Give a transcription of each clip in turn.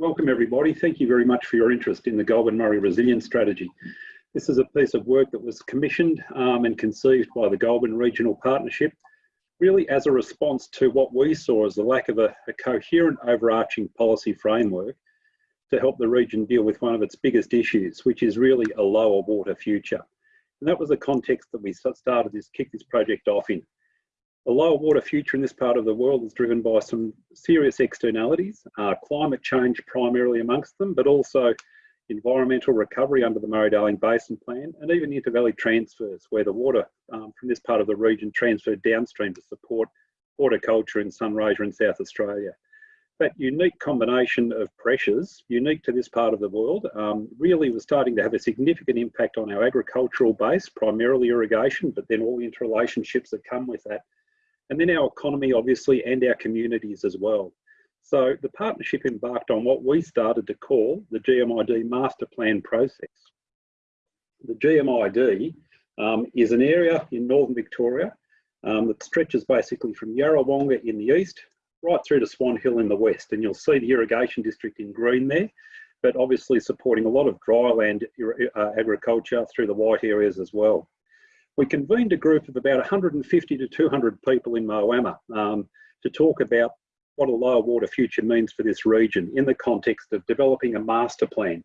Welcome everybody. Thank you very much for your interest in the Goulburn Murray Resilience Strategy. This is a piece of work that was commissioned um, and conceived by the Goulburn Regional Partnership, really as a response to what we saw as the lack of a, a coherent overarching policy framework to help the region deal with one of its biggest issues, which is really a lower water future. And that was the context that we started this, kicked this project off in. A lower water future in this part of the world is driven by some serious externalities, uh, climate change primarily amongst them, but also environmental recovery under the Murray-Darling Basin Plan, and even inter-valley transfers, where the water um, from this part of the region transferred downstream to support horticulture in Sunraysia and South Australia. That unique combination of pressures, unique to this part of the world, um, really was starting to have a significant impact on our agricultural base, primarily irrigation, but then all the interrelationships that come with that and then our economy, obviously, and our communities as well. So the partnership embarked on what we started to call the GMID master plan process. The GMID um, is an area in northern Victoria um, that stretches basically from Yarrawonga in the east right through to Swan Hill in the west. And you'll see the irrigation district in green there, but obviously supporting a lot of dryland uh, agriculture through the white areas as well we convened a group of about 150 to 200 people in Moama um, to talk about what a lower water future means for this region in the context of developing a master plan.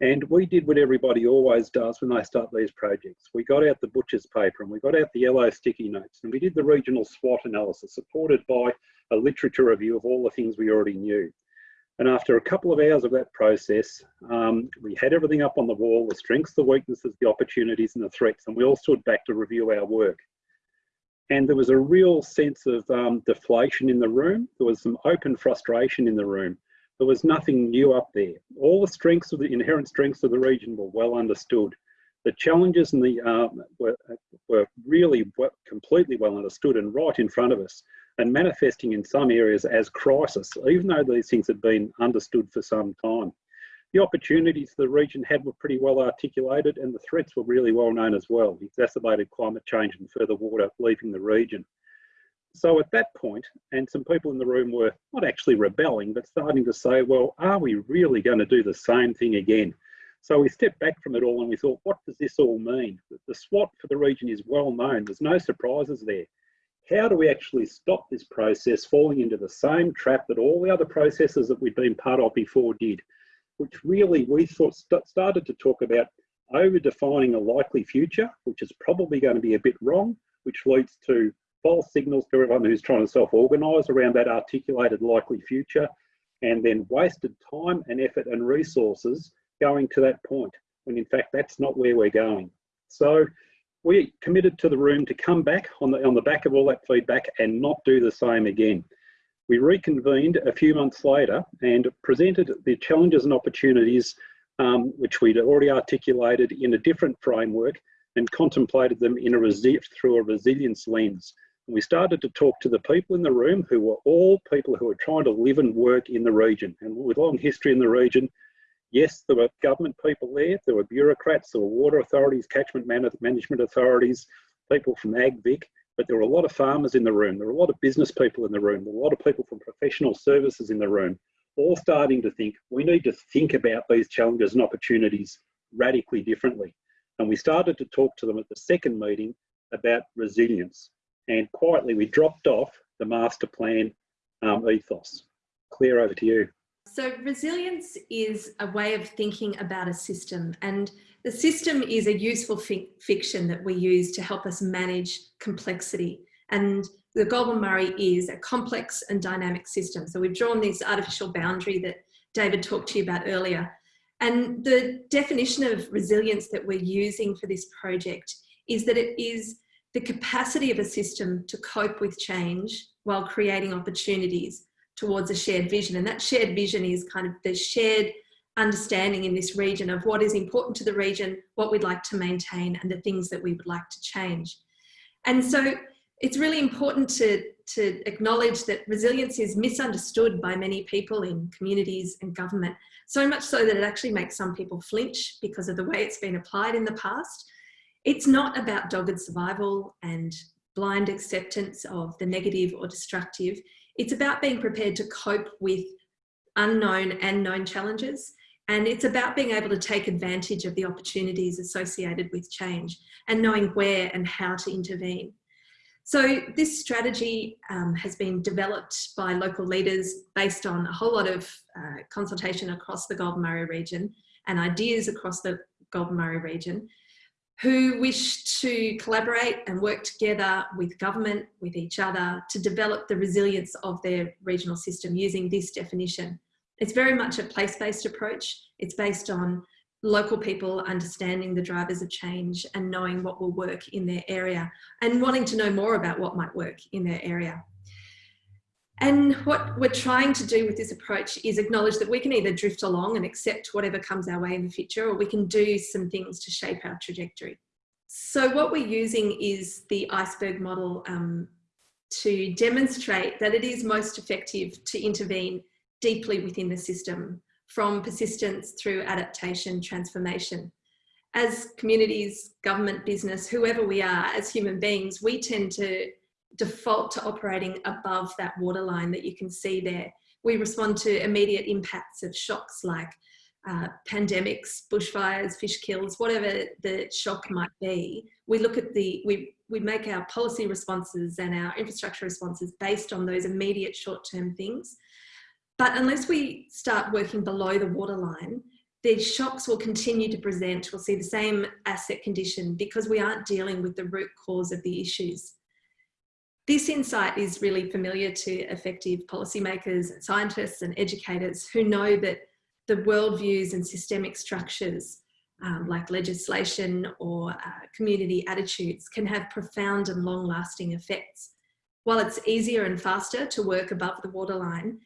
And we did what everybody always does when they start these projects. We got out the butcher's paper and we got out the yellow sticky notes and we did the regional SWOT analysis supported by a literature review of all the things we already knew. And after a couple of hours of that process, um, we had everything up on the wall, the strengths, the weaknesses, the opportunities and the threats, and we all stood back to review our work. And there was a real sense of um, deflation in the room. There was some open frustration in the room. There was nothing new up there. All the strengths of the inherent strengths of the region were well understood. The challenges and the, um, were, were really completely well understood and right in front of us and manifesting in some areas as crisis, even though these things had been understood for some time. The opportunities the region had were pretty well articulated and the threats were really well known as well, exacerbated climate change and further water leaving the region. So at that point, and some people in the room were not actually rebelling, but starting to say, well, are we really going to do the same thing again? So we stepped back from it all and we thought, what does this all mean? The SWOT for the region is well known. There's no surprises there how do we actually stop this process falling into the same trap that all the other processes that we've been part of before did, which really we thought st started to talk about over defining a likely future, which is probably going to be a bit wrong, which leads to false signals to everyone who's trying to self-organise around that articulated likely future, and then wasted time and effort and resources going to that point, when in fact that's not where we're going. So we committed to the room to come back on the, on the back of all that feedback and not do the same again. We reconvened a few months later and presented the challenges and opportunities um, which we'd already articulated in a different framework and contemplated them in a through a resilience lens. And we started to talk to the people in the room who were all people who were trying to live and work in the region. And with long history in the region, Yes, there were government people there, there were bureaucrats, there were water authorities, catchment management authorities, people from AgVic, but there were a lot of farmers in the room, there were a lot of business people in the room, there were a lot of people from professional services in the room, all starting to think we need to think about these challenges and opportunities radically differently. And we started to talk to them at the second meeting about resilience. And quietly, we dropped off the master plan um, ethos. Claire, over to you. So resilience is a way of thinking about a system and the system is a useful fi fiction that we use to help us manage complexity. And the Goulburn Murray is a complex and dynamic system. So we've drawn this artificial boundary that David talked to you about earlier. And the definition of resilience that we're using for this project is that it is the capacity of a system to cope with change while creating opportunities towards a shared vision. And that shared vision is kind of the shared understanding in this region of what is important to the region, what we'd like to maintain, and the things that we would like to change. And so it's really important to, to acknowledge that resilience is misunderstood by many people in communities and government, so much so that it actually makes some people flinch because of the way it's been applied in the past. It's not about dogged survival and blind acceptance of the negative or destructive. It's about being prepared to cope with unknown and known challenges. And it's about being able to take advantage of the opportunities associated with change and knowing where and how to intervene. So this strategy um, has been developed by local leaders based on a whole lot of uh, consultation across the Goulburn Murray region and ideas across the Goulburn Murray region who wish to collaborate and work together with government, with each other, to develop the resilience of their regional system using this definition. It's very much a place-based approach. It's based on local people understanding the drivers of change and knowing what will work in their area and wanting to know more about what might work in their area. And what we're trying to do with this approach is acknowledge that we can either drift along and accept whatever comes our way in the future, or we can do some things to shape our trajectory. So what we're using is the iceberg model um, to demonstrate that it is most effective to intervene deeply within the system from persistence through adaptation, transformation. As communities, government, business, whoever we are as human beings, we tend to default to operating above that waterline that you can see there. We respond to immediate impacts of shocks like uh, pandemics, bushfires, fish kills, whatever the shock might be. We look at the, we, we make our policy responses and our infrastructure responses based on those immediate short-term things. But unless we start working below the waterline, these shocks will continue to present. We'll see the same asset condition because we aren't dealing with the root cause of the issues. This insight is really familiar to effective policymakers, and scientists and educators who know that the worldviews and systemic structures um, like legislation or uh, community attitudes can have profound and long lasting effects. While it's easier and faster to work above the waterline,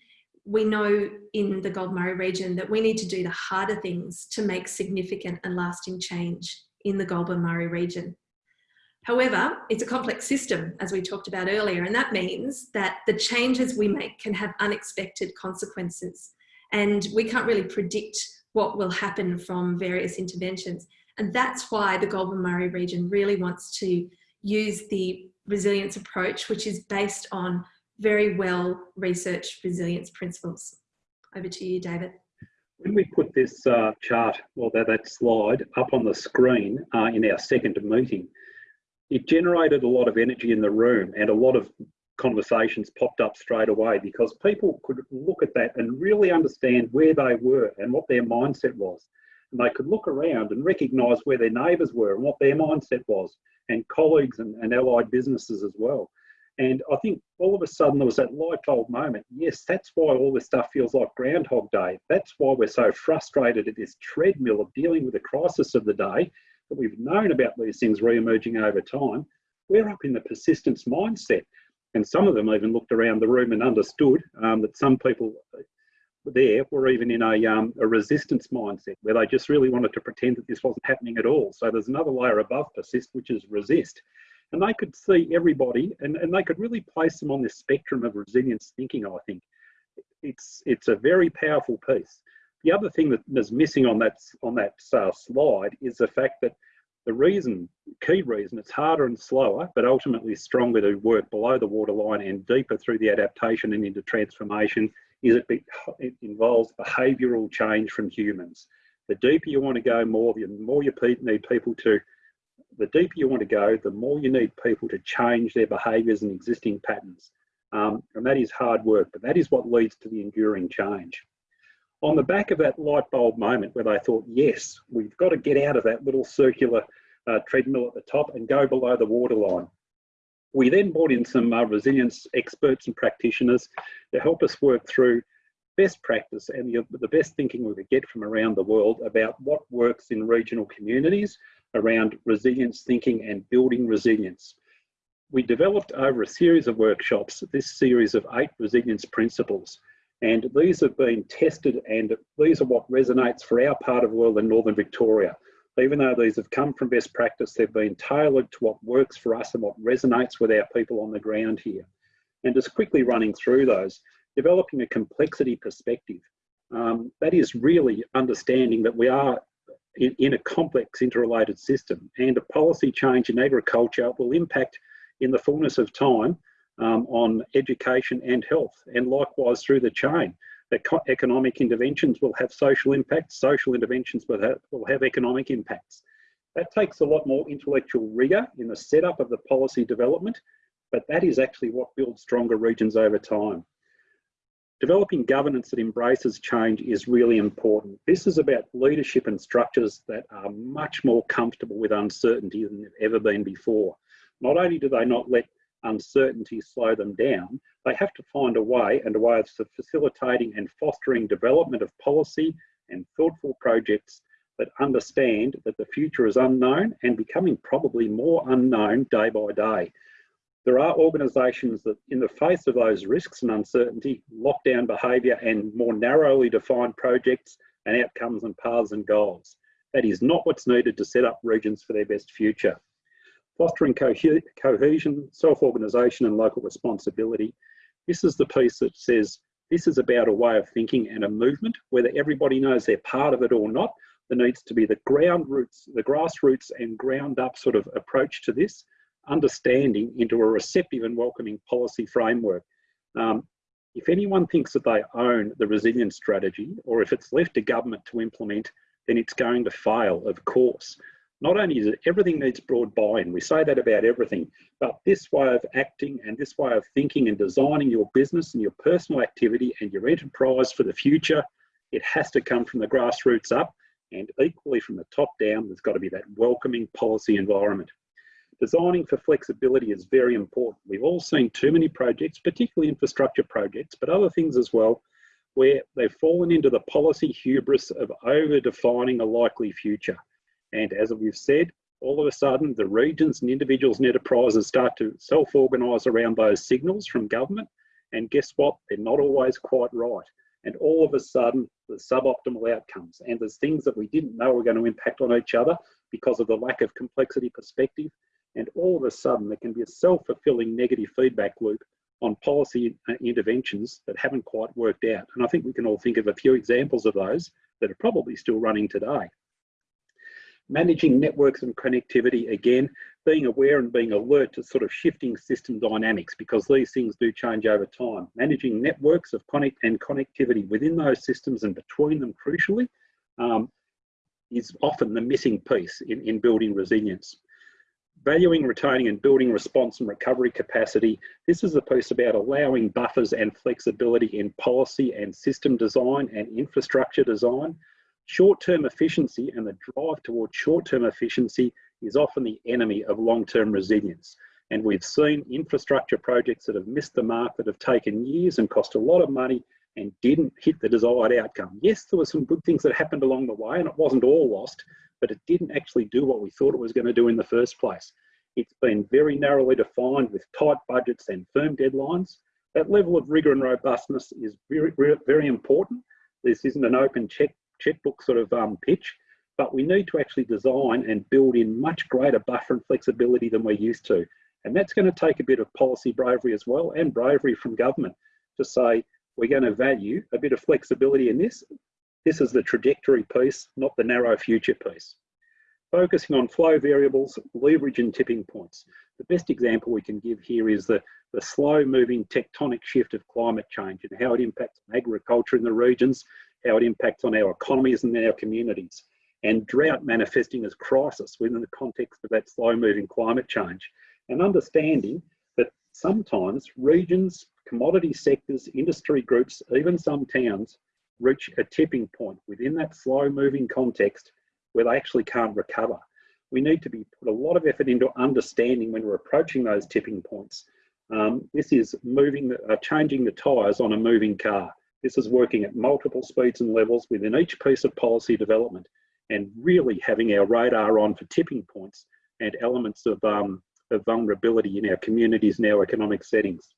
we know in the Goulburn Murray region that we need to do the harder things to make significant and lasting change in the Goulburn Murray region. However, it's a complex system, as we talked about earlier, and that means that the changes we make can have unexpected consequences. And we can't really predict what will happen from various interventions. And that's why the Goulburn Murray region really wants to use the resilience approach, which is based on very well researched resilience principles. Over to you, David. When we put this uh, chart, or that, that slide, up on the screen uh, in our second meeting, it generated a lot of energy in the room and a lot of conversations popped up straight away because people could look at that and really understand where they were and what their mindset was. And they could look around and recognise where their neighbours were and what their mindset was, and colleagues and, and allied businesses as well. And I think all of a sudden there was that light bulb moment. Yes, that's why all this stuff feels like Groundhog Day. That's why we're so frustrated at this treadmill of dealing with the crisis of the day that we've known about these things re-emerging over time, we're up in the persistence mindset. And some of them even looked around the room and understood um, that some people there were even in a, um, a resistance mindset where they just really wanted to pretend that this wasn't happening at all. So there's another layer above persist, which is resist. And they could see everybody and, and they could really place them on this spectrum of resilience thinking, I think. It's, it's a very powerful piece. The other thing that is missing on that on that uh, slide is the fact that the reason, key reason, it's harder and slower, but ultimately stronger to work below the waterline and deeper through the adaptation and into transformation is it, it involves behavioural change from humans. The deeper you want to go, more the more you need people to. The deeper you want to go, the more you need people to change their behaviours and existing patterns. Um, and that is hard work, but that is what leads to the enduring change on the back of that light bulb moment where they thought, yes, we've got to get out of that little circular uh, treadmill at the top and go below the waterline. We then brought in some uh, resilience experts and practitioners to help us work through best practice and the, the best thinking we could get from around the world about what works in regional communities around resilience thinking and building resilience. We developed over a series of workshops this series of eight resilience principles and these have been tested and these are what resonates for our part of the world in Northern Victoria. Even though these have come from best practice, they've been tailored to what works for us and what resonates with our people on the ground here. And just quickly running through those, developing a complexity perspective. Um, that is really understanding that we are in, in, a complex interrelated system and a policy change in agriculture will impact in the fullness of time um, on education and health, and likewise through the chain. Eco economic interventions will have social impacts, social interventions will have, will have economic impacts. That takes a lot more intellectual rigour in the setup of the policy development, but that is actually what builds stronger regions over time. Developing governance that embraces change is really important. This is about leadership and structures that are much more comfortable with uncertainty than they've ever been before. Not only do they not let uncertainty slow them down, they have to find a way and a way of facilitating and fostering development of policy and thoughtful projects that understand that the future is unknown and becoming probably more unknown day by day. There are organisations that, in the face of those risks and uncertainty, lockdown behaviour and more narrowly defined projects and outcomes and paths and goals. That is not what's needed to set up regions for their best future. Fostering co cohesion, self-organisation and local responsibility. This is the piece that says this is about a way of thinking and a movement, whether everybody knows they're part of it or not. There needs to be the ground roots, the grassroots and ground up sort of approach to this understanding into a receptive and welcoming policy framework. Um, if anyone thinks that they own the resilience strategy, or if it's left to government to implement, then it's going to fail, of course. Not only is it everything needs broad buy-in, we say that about everything, but this way of acting and this way of thinking and designing your business and your personal activity and your enterprise for the future, it has to come from the grassroots up and equally from the top down, there's got to be that welcoming policy environment. Designing for flexibility is very important. We've all seen too many projects, particularly infrastructure projects, but other things as well, where they've fallen into the policy hubris of over-defining a likely future. And as we've said, all of a sudden the regions and individuals and enterprises start to self-organise around those signals from government. And guess what? They're not always quite right. And all of a sudden, the suboptimal outcomes. And there's things that we didn't know were going to impact on each other because of the lack of complexity perspective and all of a sudden there can be a self-fulfilling negative feedback loop on policy uh, interventions that haven't quite worked out. And I think we can all think of a few examples of those that are probably still running today. Managing networks and connectivity, again, being aware and being alert to sort of shifting system dynamics because these things do change over time. Managing networks of connect and connectivity within those systems and between them crucially um, is often the missing piece in, in building resilience valuing, retaining and building response and recovery capacity. This is a piece about allowing buffers and flexibility in policy and system design and infrastructure design. Short-term efficiency and the drive towards short-term efficiency is often the enemy of long-term resilience. And we've seen infrastructure projects that have missed the mark, that have taken years and cost a lot of money and didn't hit the desired outcome. Yes, there were some good things that happened along the way and it wasn't all lost, but it didn't actually do what we thought it was going to do in the first place. It's been very narrowly defined with tight budgets and firm deadlines. That level of rigour and robustness is very, very important. This isn't an open check, checkbook sort of um, pitch, but we need to actually design and build in much greater buffer and flexibility than we're used to. And that's going to take a bit of policy bravery as well and bravery from government to say, we're going to value a bit of flexibility in this. This is the trajectory piece, not the narrow future piece. Focusing on flow variables, leverage and tipping points. The best example we can give here is the, the slow moving tectonic shift of climate change and how it impacts agriculture in the regions, how it impacts on our economies and our communities, and drought manifesting as crisis within the context of that slow moving climate change. And understanding that sometimes regions, commodity sectors, industry groups, even some towns reach a tipping point within that slow moving context where they actually can't recover. We need to be put a lot of effort into understanding when we're approaching those tipping points. Um, this is moving, uh, changing the tyres on a moving car. This is working at multiple speeds and levels within each piece of policy development and really having our radar on for tipping points and elements of, um, of vulnerability in our communities and our economic settings.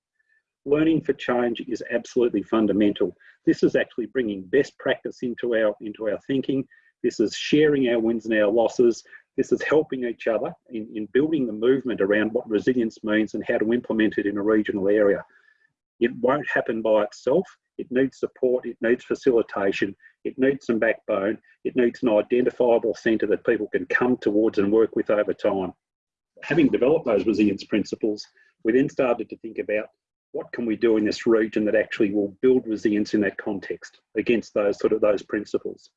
Learning for change is absolutely fundamental. This is actually bringing best practice into our, into our thinking. This is sharing our wins and our losses. This is helping each other in, in building the movement around what resilience means and how to implement it in a regional area. It won't happen by itself. It needs support, it needs facilitation, it needs some backbone, it needs an identifiable centre that people can come towards and work with over time. Having developed those resilience principles, we then started to think about what can we do in this region that actually will build resilience in that context against those sort of those principles.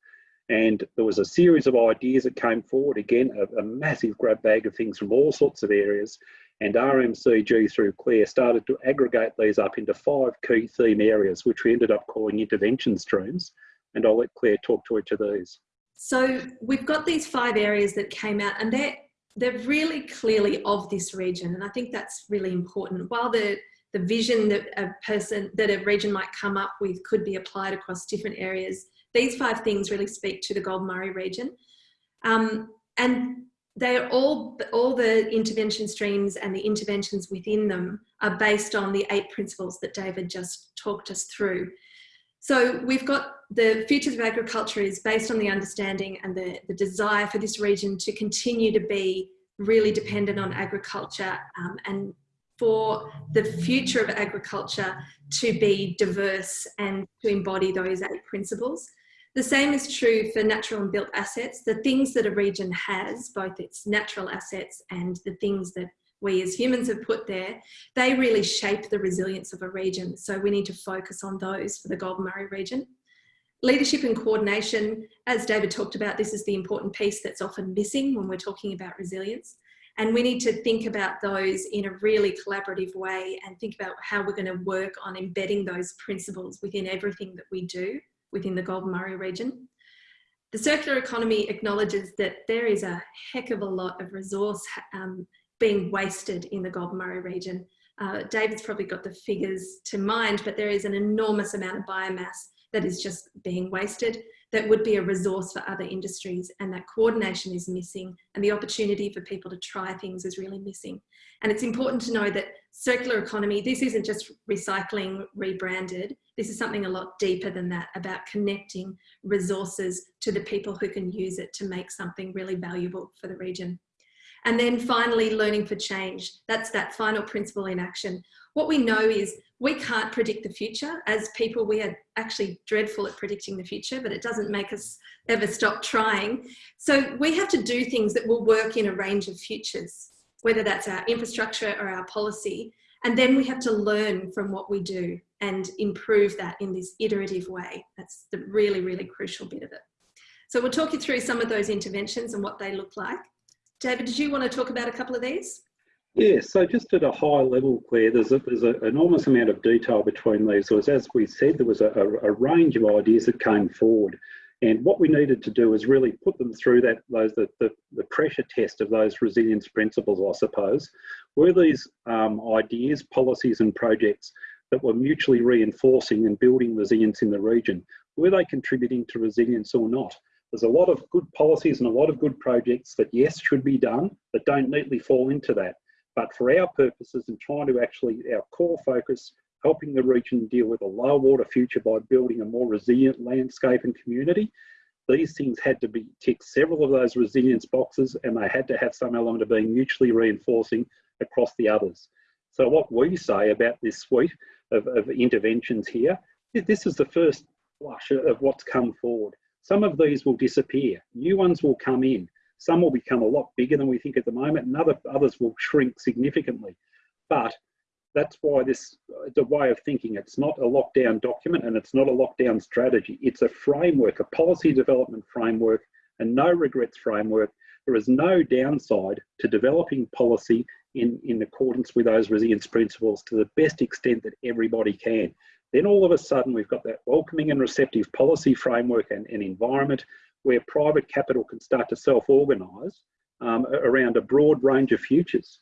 And there was a series of ideas that came forward, again, a, a massive grab bag of things from all sorts of areas. And RMCG through Claire started to aggregate these up into five key theme areas, which we ended up calling intervention streams. And I'll let Claire talk to each of these. So we've got these five areas that came out and they're, they're really clearly of this region. And I think that's really important. While the, the vision that a person, that a region might come up with could be applied across different areas, these five things really speak to the Goulburn Murray region. Um, and they are all, all the intervention streams and the interventions within them are based on the eight principles that David just talked us through. So we've got the futures of agriculture is based on the understanding and the, the desire for this region to continue to be really dependent on agriculture um, and for the future of agriculture to be diverse and to embody those eight principles. The same is true for natural and built assets. The things that a region has, both its natural assets and the things that we as humans have put there, they really shape the resilience of a region. So we need to focus on those for the Goulburn Murray region. Leadership and coordination, as David talked about, this is the important piece that's often missing when we're talking about resilience. And we need to think about those in a really collaborative way and think about how we're going to work on embedding those principles within everything that we do within the Goulburn Murray region. The circular economy acknowledges that there is a heck of a lot of resource um, being wasted in the Goulburn Murray region. Uh, David's probably got the figures to mind, but there is an enormous amount of biomass that is just being wasted that would be a resource for other industries and that coordination is missing and the opportunity for people to try things is really missing. And it's important to know that circular economy, this isn't just recycling rebranded, this is something a lot deeper than that about connecting resources to the people who can use it to make something really valuable for the region. And then finally, learning for change. That's that final principle in action. What we know is we can't predict the future. As people, we are actually dreadful at predicting the future, but it doesn't make us ever stop trying. So we have to do things that will work in a range of futures, whether that's our infrastructure or our policy. And then we have to learn from what we do and improve that in this iterative way. That's the really, really crucial bit of it. So we'll talk you through some of those interventions and what they look like. David, did you want to talk about a couple of these? Yeah, so just at a high level, Claire, there's, a, there's an enormous amount of detail between these. So as we said, there was a, a, a, range of ideas that came forward. And what we needed to do is really put them through that those the, the, the pressure test of those resilience principles, I suppose. Were these um, ideas, policies and projects that were mutually reinforcing and building resilience in the region? Were they contributing to resilience or not? There's a lot of good policies and a lot of good projects that, yes, should be done, but don't neatly fall into that. But for our purposes and trying to actually, our core focus, helping the region deal with a low water future by building a more resilient landscape and community, these things had to be ticked several of those resilience boxes and they had to have some element of being mutually reinforcing across the others. So what we say about this suite of, of interventions here, this is the first flush of what's come forward. Some of these will disappear, new ones will come in. Some will become a lot bigger than we think at the moment, and other, others will shrink significantly. But that's why this it's a way of thinking. It's not a lockdown document and it's not a lockdown strategy. It's a framework, a policy development framework, and no regrets framework. There is no downside to developing policy in, in accordance with those resilience principles to the best extent that everybody can. Then all of a sudden, we've got that welcoming and receptive policy framework and, and environment where private capital can start to self-organise um, around a broad range of futures.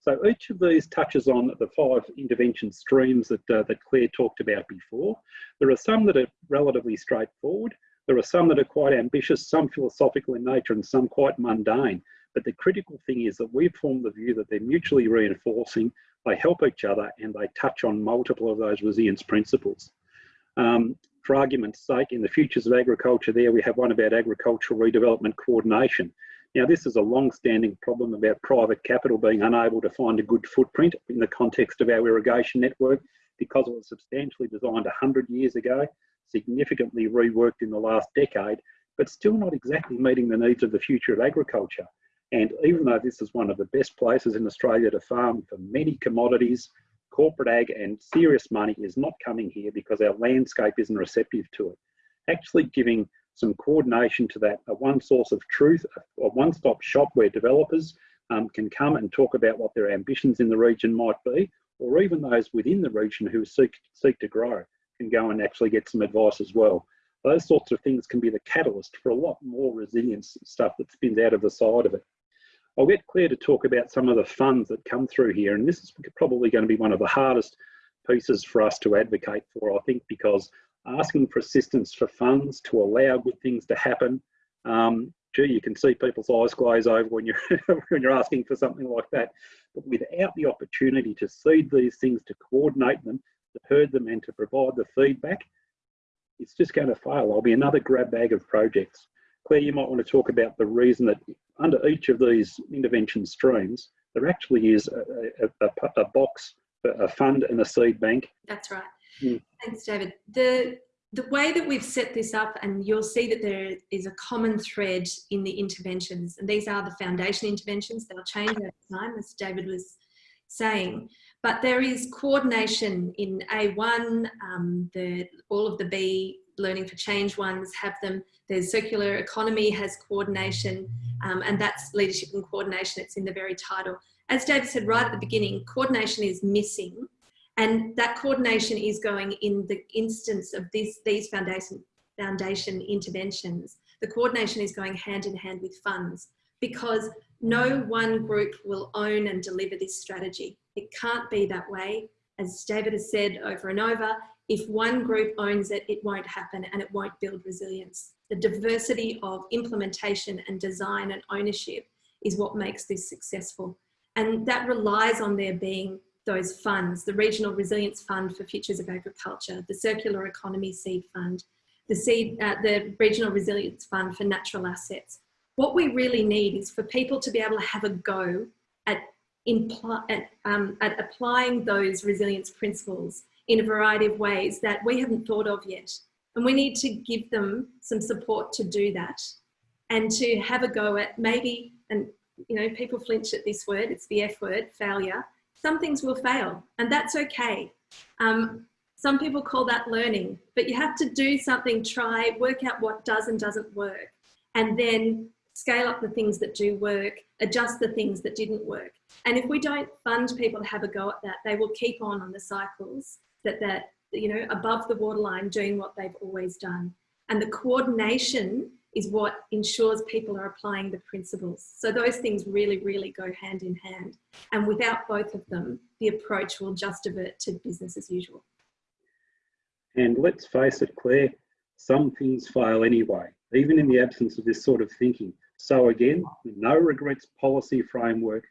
So each of these touches on the five intervention streams that, uh, that Claire talked about before. There are some that are relatively straightforward. There are some that are quite ambitious, some philosophical in nature and some quite mundane. But the critical thing is that we've formed the view that they're mutually reinforcing they help each other and they touch on multiple of those resilience principles. Um, for argument's sake, in the Futures of Agriculture there, we have one about agricultural redevelopment coordination. Now, this is a long-standing problem about private capital being unable to find a good footprint in the context of our irrigation network because it was substantially designed 100 years ago, significantly reworked in the last decade, but still not exactly meeting the needs of the future of agriculture. And even though this is one of the best places in Australia to farm for many commodities, corporate ag and serious money is not coming here because our landscape isn't receptive to it. Actually giving some coordination to that, a one source of truth, a one-stop shop where developers um, can come and talk about what their ambitions in the region might be, or even those within the region who seek, seek to grow can go and actually get some advice as well. Those sorts of things can be the catalyst for a lot more resilience stuff that spins out of the side of it. I'll get Claire to talk about some of the funds that come through here, and this is probably going to be one of the hardest pieces for us to advocate for, I think, because asking for assistance for funds to allow good things to happen, um, gee, you can see people's eyes glaze over when you're when you're asking for something like that. But without the opportunity to seed these things, to coordinate them, to herd them, and to provide the feedback, it's just going to fail. There'll be another grab bag of projects. Claire, you might want to talk about the reason that under each of these intervention streams, there actually is a, a, a, a box, a fund and a seed bank. That's right. Mm. Thanks, David. The, the way that we've set this up, and you'll see that there is a common thread in the interventions, and these are the foundation interventions. They'll change over time, as David was saying. But there is coordination in A1, um, the, all of the B Learning for Change ones have them. There's circular economy has coordination, um, and that's leadership and coordination. It's in the very title. As David said right at the beginning, coordination is missing, and that coordination is going in the instance of this, these foundation, foundation interventions. The coordination is going hand in hand with funds because no one group will own and deliver this strategy. It can't be that way. As David has said over and over, if one group owns it, it won't happen and it won't build resilience. The diversity of implementation and design and ownership is what makes this successful. And that relies on there being those funds, the Regional Resilience Fund for Futures of Agriculture, the Circular Economy Seed Fund, the, seed, uh, the Regional Resilience Fund for Natural Assets. What we really need is for people to be able to have a go at, at, um, at applying those resilience principles in a variety of ways that we haven't thought of yet. And we need to give them some support to do that and to have a go at maybe, and you know, people flinch at this word, it's the F word, failure. Some things will fail and that's okay. Um, some people call that learning, but you have to do something, try, work out what does and doesn't work, and then scale up the things that do work, adjust the things that didn't work. And if we don't fund people to have a go at that, they will keep on on the cycles that that you know above the waterline doing what they've always done and the coordination is what ensures people are applying the principles. So those things really really go hand in hand. And without both of them the approach will just divert to business as usual. And let's face it claire some things fail anyway even in the absence of this sort of thinking. So again no regrets policy framework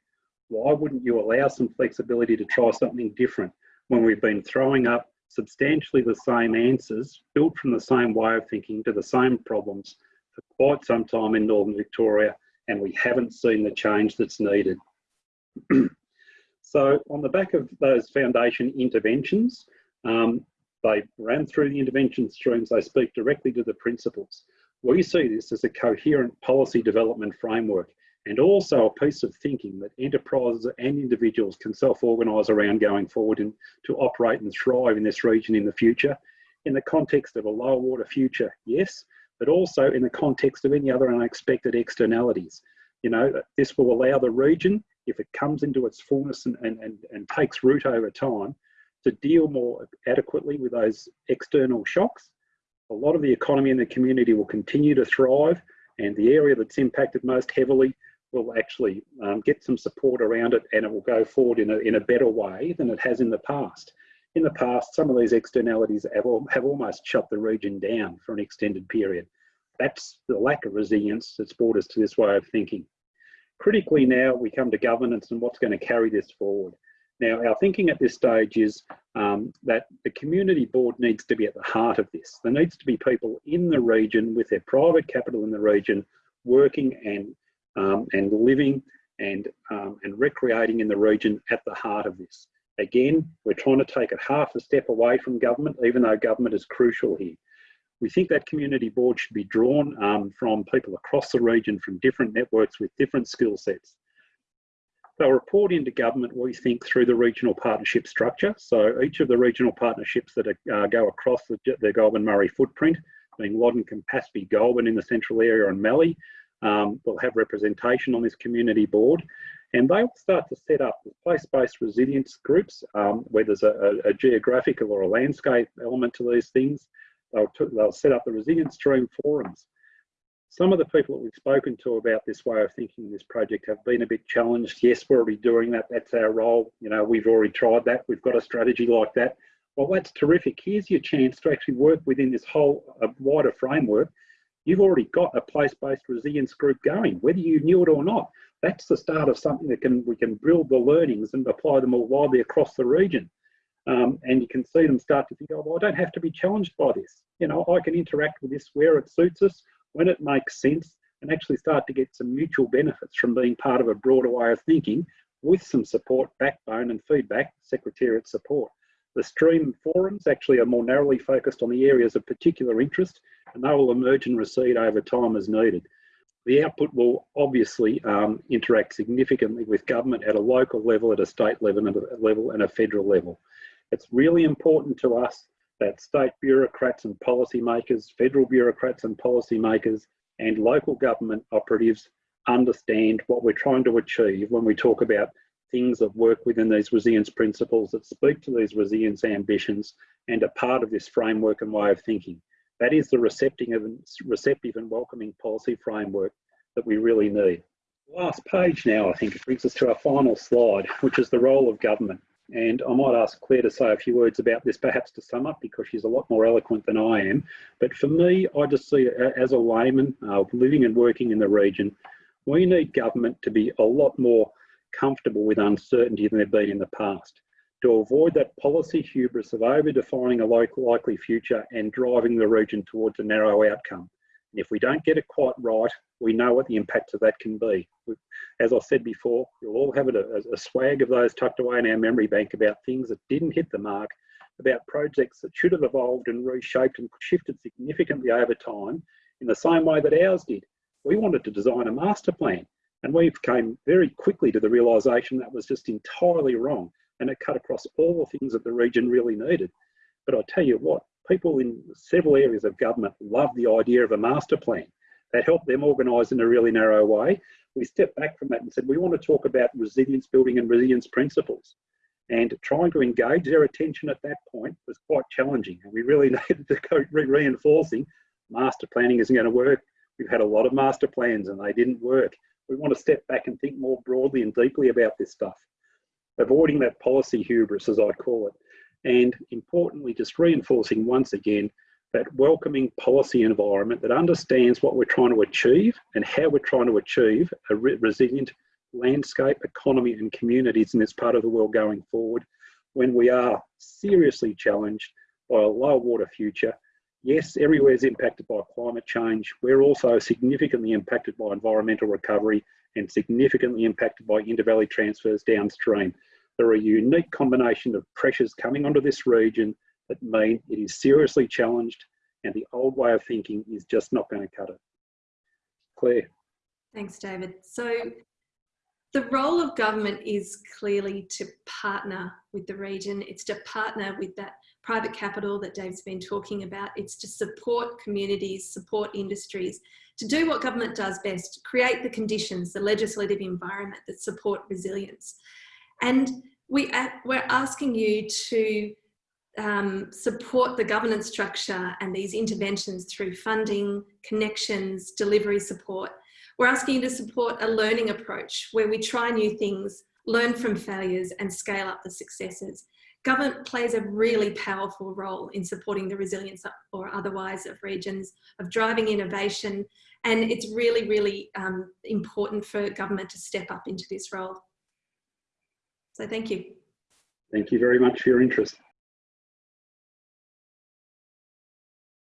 why wouldn't you allow some flexibility to try something different when we've been throwing up substantially the same answers built from the same way of thinking to the same problems for quite some time in Northern Victoria and we haven't seen the change that's needed. so on the back of those foundation interventions, um, they ran through the intervention streams, they speak directly to the principles. We see this as a coherent policy development framework and also a piece of thinking that enterprises and individuals can self-organise around going forward and to operate and thrive in this region in the future in the context of a low water future, yes, but also in the context of any other unexpected externalities. You know, this will allow the region, if it comes into its fullness and, and, and, and takes root over time, to deal more adequately with those external shocks. A lot of the economy and the community will continue to thrive and the area that's impacted most heavily will actually um, get some support around it and it will go forward in a, in a better way than it has in the past. In the past, some of these externalities have, have almost shut the region down for an extended period. That's the lack of resilience that's brought us to this way of thinking. Critically now, we come to governance and what's going to carry this forward. Now, our thinking at this stage is um, that the community board needs to be at the heart of this. There needs to be people in the region with their private capital in the region working and um, and living and, um, and recreating in the region at the heart of this. Again, we're trying to take it half a step away from government, even though government is crucial here. We think that community board should be drawn um, from people across the region from different networks with different skill sets. They'll report into government, we think, through the regional partnership structure. So each of the regional partnerships that are, uh, go across the, the Goulburn Murray footprint, being Loddon, Campaspe, Goulburn in the central area and Mallee, um, will have representation on this community board. And they will start to set up place-based resilience groups um, where there's a, a, geographical or a landscape element to these things. They'll, they'll set up the resilience stream forums some of the people that we've spoken to about this way of thinking this project have been a bit challenged. Yes, we're already doing that. That's our role. You know, we've already tried that. We've got a strategy like that. Well, that's terrific. Here's your chance to actually work within this whole uh, wider framework. You've already got a place-based resilience group going, whether you knew it or not. That's the start of something that can we can build the learnings and apply them more widely across the region. Um, and you can see them start to think, oh, well, I don't have to be challenged by this. You know, I can interact with this where it suits us when it makes sense and actually start to get some mutual benefits from being part of a broader way of thinking with some support, backbone and feedback, Secretariat support. The stream forums actually are more narrowly focused on the areas of particular interest and they will emerge and recede over time as needed. The output will obviously um, interact significantly with government at a local level, at a state level, and a level and a federal level. It's really important to us that state bureaucrats and policymakers, federal bureaucrats and policymakers, and local government operatives understand what we're trying to achieve when we talk about things that work within these resilience principles that speak to these resilience ambitions and are part of this framework and way of thinking. That is the receptive and, receptive and welcoming policy framework that we really need. Last page now, I think, it brings us to our final slide, which is the role of government. And I might ask Claire to say a few words about this, perhaps to sum up, because she's a lot more eloquent than I am. But for me, I just see as a layman uh, living and working in the region, we need government to be a lot more comfortable with uncertainty than they've been in the past. To avoid that policy hubris of over-defining a likely future and driving the region towards a narrow outcome. And if we don't get it quite right, we know what the impacts of that can be. As I said before, we'll all have a, a swag of those tucked away in our memory bank about things that didn't hit the mark, about projects that should have evolved and reshaped and shifted significantly over time in the same way that ours did. We wanted to design a master plan and we came very quickly to the realisation that was just entirely wrong and it cut across all the things that the region really needed. But I tell you what, people in several areas of government love the idea of a master plan that helped them organise in a really narrow way. We stepped back from that and said, we want to talk about resilience building and resilience principles. And trying to engage their attention at that point was quite challenging. And we really needed to go re reinforcing master planning isn't going to work. We've had a lot of master plans and they didn't work. We want to step back and think more broadly and deeply about this stuff. Avoiding that policy hubris, as I call it. And importantly, just reinforcing once again that welcoming policy environment that understands what we're trying to achieve and how we're trying to achieve a re resilient landscape, economy and communities in this part of the world going forward when we are seriously challenged by a low water future. Yes, everywhere is impacted by climate change. We're also significantly impacted by environmental recovery and significantly impacted by intervalley transfers downstream. There are a unique combination of pressures coming onto this region that mean it is seriously challenged and the old way of thinking is just not going to cut it. Claire. Thanks, David. So the role of government is clearly to partner with the region. It's to partner with that private capital that Dave's been talking about. It's to support communities, support industries, to do what government does best, create the conditions, the legislative environment that support resilience. And we, we're asking you to um, support the governance structure and these interventions through funding, connections, delivery support. We're asking you to support a learning approach where we try new things, learn from failures and scale up the successes. Government plays a really powerful role in supporting the resilience or otherwise of regions, of driving innovation, and it's really, really um, important for government to step up into this role. So thank you. Thank you very much for your interest.